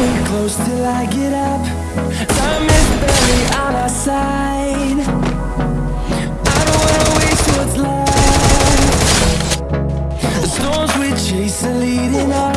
too close till I get up. Time is barely on our side. I don't wanna waste what's left. The storms we chase are leading us